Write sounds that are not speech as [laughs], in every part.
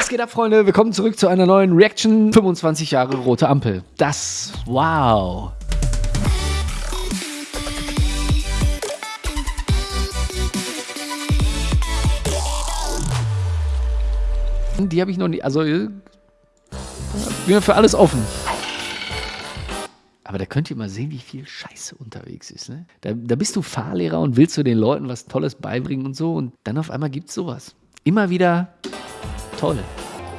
Was geht ab, Freunde? Willkommen zurück zu einer neuen Reaction. 25 Jahre rote Ampel. Das, wow. Die habe ich noch nie, also äh, bin für alles offen. Aber da könnt ihr mal sehen, wie viel Scheiße unterwegs ist. Ne? Da, da bist du Fahrlehrer und willst du den Leuten was Tolles beibringen und so. Und dann auf einmal gibt es sowas. Immer wieder toll.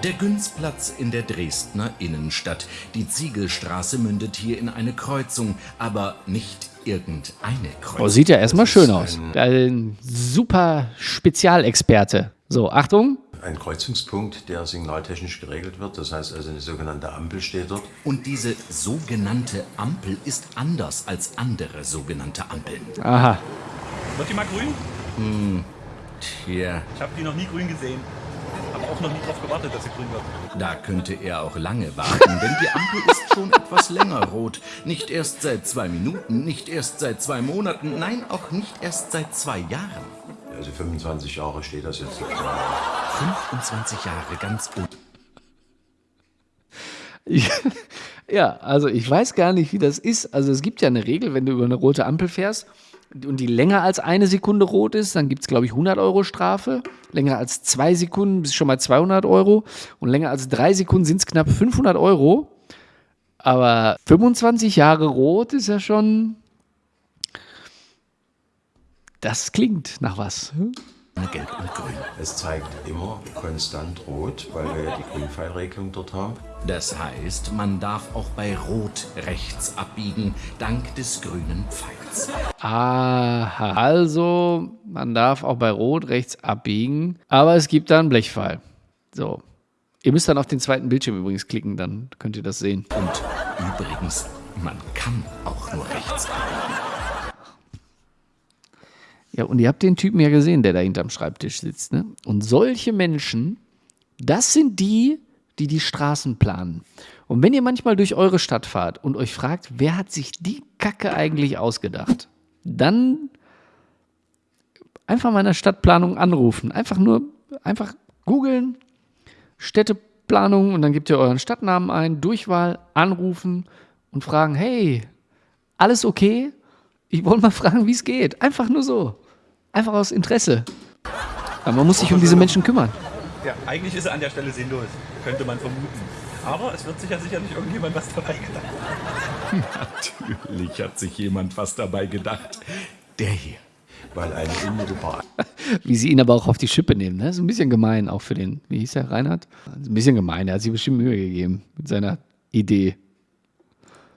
Der Günzplatz in der Dresdner Innenstadt. Die Ziegelstraße mündet hier in eine Kreuzung, aber nicht irgendeine Kreuzung. Oh, sieht ja erstmal schön aus. Ein super Spezialexperte. So, Achtung. Ein Kreuzungspunkt, der signaltechnisch geregelt wird. Das heißt also eine sogenannte Ampel steht dort. Und diese sogenannte Ampel ist anders als andere sogenannte Ampeln. Aha. Wird die mal grün? Hm, tja. Ich habe die noch nie grün gesehen noch nie darauf gewartet, dass sie grün wird. Da könnte er auch lange warten, denn die Ampel ist schon etwas länger rot. Nicht erst seit zwei Minuten, nicht erst seit zwei Monaten, nein, auch nicht erst seit zwei Jahren. Also 25 Jahre steht das jetzt. 25 Jahre, ganz gut. [laughs] ja, also ich weiß gar nicht, wie das ist. Also es gibt ja eine Regel, wenn du über eine rote Ampel fährst und die länger als eine Sekunde rot ist, dann gibt es, glaube ich, 100 Euro Strafe. Länger als zwei Sekunden bist schon mal 200 Euro. Und länger als drei Sekunden sind es knapp 500 Euro. Aber 25 Jahre rot ist ja schon. Das klingt nach was. Hm? Gelb und Grün. Es zeigt immer konstant rot, weil wir ja die Grünpfeilregelung dort haben. Das heißt, man darf auch bei Rot rechts abbiegen, dank des grünen Pfeils. Aha, also man darf auch bei Rot rechts abbiegen, aber es gibt da einen Blechpfeil. So. Ihr müsst dann auf den zweiten Bildschirm übrigens klicken, dann könnt ihr das sehen. Und übrigens, man kann auch nur rechts abbiegen. Ja, und ihr habt den Typen ja gesehen, der da hinterm Schreibtisch sitzt. Ne? Und solche Menschen, das sind die, die die Straßen planen. Und wenn ihr manchmal durch eure Stadt fahrt und euch fragt, wer hat sich die Kacke eigentlich ausgedacht, dann einfach mal in der Stadtplanung anrufen. Einfach nur, einfach googeln, Städteplanung und dann gebt ihr euren Stadtnamen ein, Durchwahl, anrufen und fragen, hey, alles okay? Ich wollte mal fragen, wie es geht. Einfach nur so. Einfach aus Interesse. Aber man muss sich um diese Menschen kümmern. Ja, eigentlich ist er an der Stelle sinnlos, könnte man vermuten. Aber es wird sich ja sicherlich irgendjemand was dabei gedacht. Natürlich hat sich jemand was dabei gedacht. Der hier. Weil ein unmittelbar. [laughs] Wie sie ihn aber auch auf die Schippe nehmen. Ne? Das ist ein bisschen gemein auch für den, wie hieß der, Reinhard? Ein bisschen gemein, er hat sich bestimmt Mühe gegeben mit seiner Idee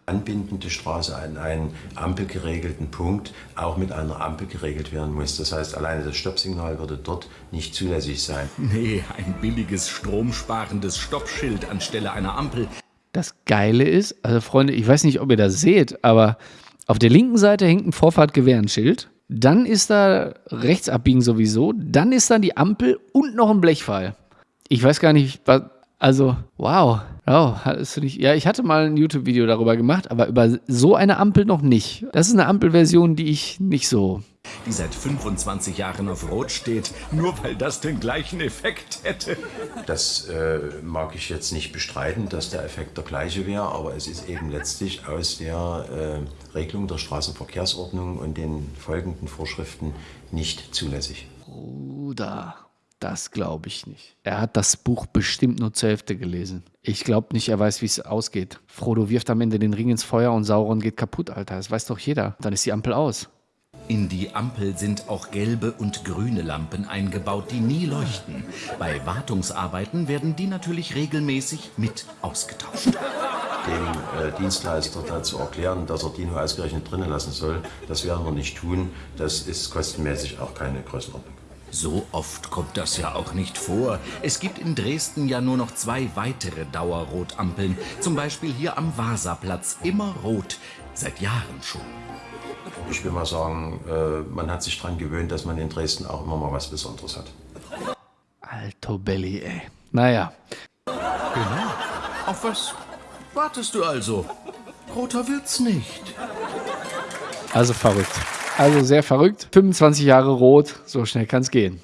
anbindende Straße an einen ampelgeregelten Punkt auch mit einer Ampel geregelt werden muss. Das heißt, alleine das Stoppsignal würde dort nicht zulässig sein. [laughs] Nee, ein billiges, stromsparendes Stoppschild anstelle einer Ampel. Das Geile ist, also Freunde, ich weiß nicht, ob ihr das seht, aber auf der linken Seite hängt ein Vorfahrtgewehrenschild. Dann ist da rechts abbiegen sowieso. Dann ist da die Ampel und noch ein Blechpfeil. Ich weiß gar nicht, was, also, wow. Oh, hast du nicht. Ja, ich hatte mal ein YouTube-Video darüber gemacht, aber über so eine Ampel noch nicht. Das ist eine Ampelversion, die ich nicht so. Die seit 25 Jahren auf Rot steht, nur weil das den gleichen Effekt hätte. Das äh, mag ich jetzt nicht bestreiten, dass der Effekt der gleiche wäre, aber es ist eben letztlich aus der äh, Regelung der Straßenverkehrsordnung und den folgenden Vorschriften nicht zulässig. Bruder. Das glaube ich nicht. Er hat das Buch bestimmt nur zur Hälfte gelesen. Ich glaube nicht, er weiß, wie es ausgeht. Frodo wirft am Ende den Ring ins Feuer und Sauron geht kaputt, Alter. Das weiß doch jeder. Dann ist die Ampel aus. In die Ampel sind auch gelbe und grüne Lampen eingebaut, die nie leuchten. Bei Wartungsarbeiten werden die natürlich regelmäßig mit ausgetauscht. Dem äh, Dienstleister dazu erklären, dass er die nur ausgerechnet drinnen lassen soll, das werden wir nicht tun. Das ist kostenmäßig auch keine Größenordnung. So oft kommt das ja auch nicht vor. Es gibt in Dresden ja nur noch zwei weitere Dauerrotampeln. Zum Beispiel hier am Vasaplatz. Immer rot. Seit Jahren schon. Ich will mal sagen, äh, man hat sich daran gewöhnt, dass man in Dresden auch immer mal was Besonderes hat. Alto Belly, ey. Naja. Genau. Auf was wartest du also? Roter wird's nicht. Also verrückt. Also sehr verrückt. 25 Jahre rot, so schnell kann es gehen.